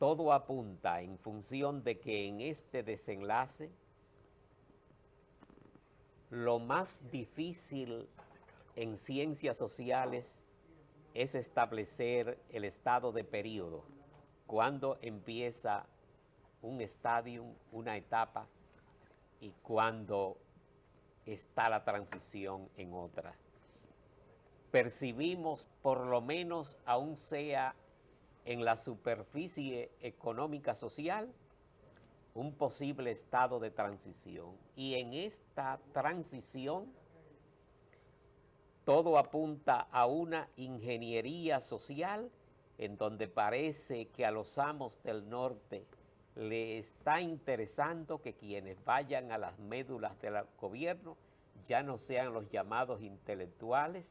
todo apunta en función de que en este desenlace lo más difícil en ciencias sociales es establecer el estado de periodo, cuando empieza un estadio, una etapa y cuando está la transición en otra. Percibimos, por lo menos aún sea en la superficie económica social, un posible estado de transición. Y en esta transición, todo apunta a una ingeniería social en donde parece que a los amos del norte le está interesando que quienes vayan a las médulas del gobierno ya no sean los llamados intelectuales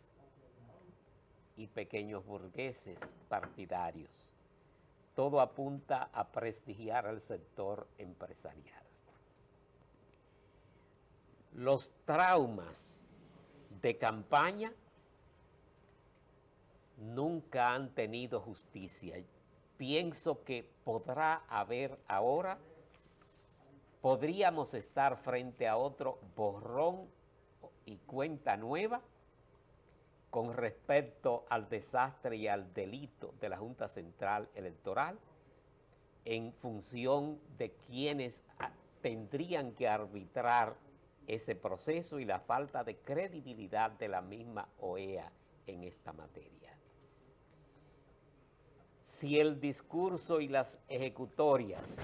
y pequeños burgueses partidarios. Todo apunta a prestigiar al sector empresarial. Los traumas de campaña nunca han tenido justicia. Pienso que podrá haber ahora, podríamos estar frente a otro borrón y cuenta nueva con respecto al desastre y al delito de la Junta Central Electoral en función de quienes tendrían que arbitrar ese proceso y la falta de credibilidad de la misma OEA en esta materia. Si el discurso y las ejecutorias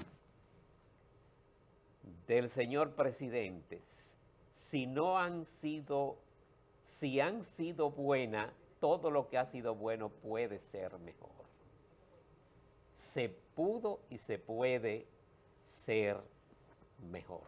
del señor presidente, si no han sido si han sido buenas, todo lo que ha sido bueno puede ser mejor. Se pudo y se puede ser mejor.